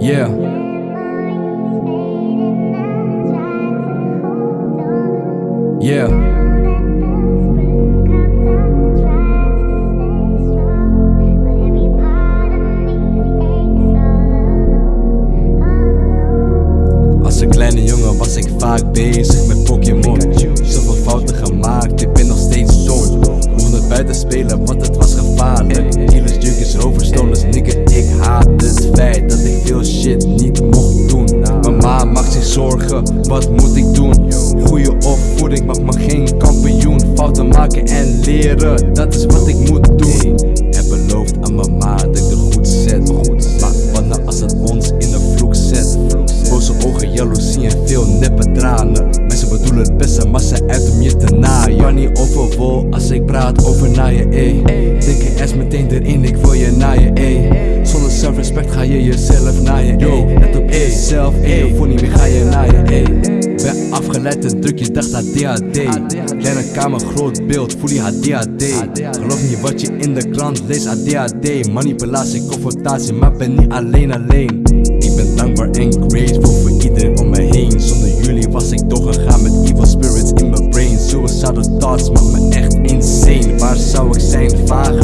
Yeah. Yeah. Als een kleine jongen was ik vaak bezig met Pokémon Zoveel fouten gemaakt, ik ben nog steeds zoon Mocht het buiten spelen, want het was gevaarlijk Dealers, junkies, Ik het feit dat ik veel shit niet mocht doen. Mama maakt zich zorgen, wat moet ik doen? Goeie opvoeding maakt me geen kampioen. Fouten maken en leren, dat is wat ik moet doen. Heb beloofd aan mama dat ik er goed zet. Maar wat nou als het ons in de vloek zet? Boze ogen, jaloezie en veel neppe tranen. Mensen bedoelen het beste, maar ze uit om je te naaien. Maar niet overwol als ik praat over naaien, Denk je eens meteen erin, Ga je jezelf naaien, ey Let op jezelf, ey, voor niet meer ga je naaien, ey Ben afgeleid en druk je dacht ADHD Kleine kamer, groot beeld, voel je ADHD Geloof niet wat je in de krant leest, ADHD Manipulatie, confrontatie, maar ben niet alleen alleen. Ik ben dankbaar en grateful voor iedereen om me heen. Zonder jullie was ik doorgegaan met evil spirits in mijn brain. Suicidal thoughts maken me echt insane. Waar zou ik zijn? Vage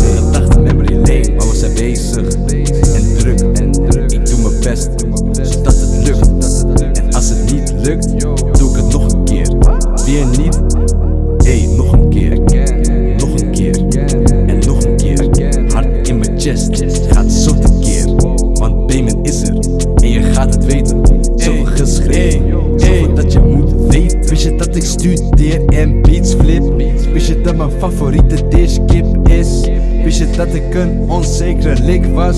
chest, gaat zo keer. Want payment is er, en je gaat het weten. Zoveel geschreven, zoveel dat je moet weten. Wist je dat ik studeer en beats flip? Wist je dat mijn favoriete dish kip is? Wist je dat ik een onzekere lik was?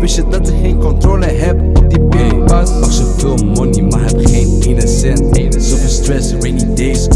Wist je dat ik geen controle heb op die pinpas Pak zoveel money maar heb geen ene cent. Zoveel stress, rainy days